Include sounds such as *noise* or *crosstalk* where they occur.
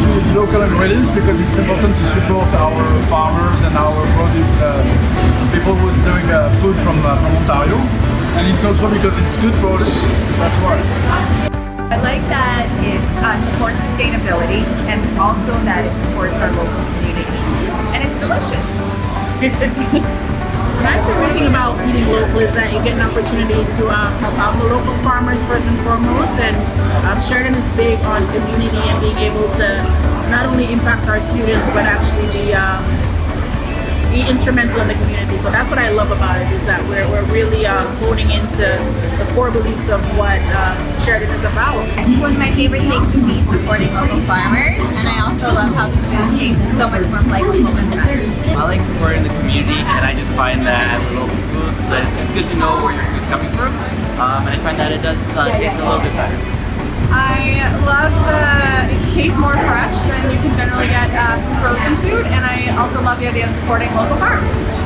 use local ingredients because it's important to support our farmers and our product, uh, people who's doing uh, food from, uh, from Ontario. And it's also because it's good products, that's why. I like that it uh, supports sustainability and also that it supports our local community. And it's delicious. *laughs* My favorite thing about eating local is that you get an opportunity to um, help out the local farmers first and foremost. And um, Sheridan is big on community and being able to not only impact our students but actually be um, be instrumental in the community. So that's what I love about it is that we're, we're really um, honing into the core beliefs of what um, Sheridan is about. One of my favorite things would be supporting local farmers and I also love how the food tastes so much more flavorful and fresh. I like supporting the community and I just find that local foods, uh, it's good to know where your food's coming from um, and I find that it does uh, taste a little bit better. I love the, it tastes more fresh than you can generally get uh, frozen food and I love the idea of supporting local farms.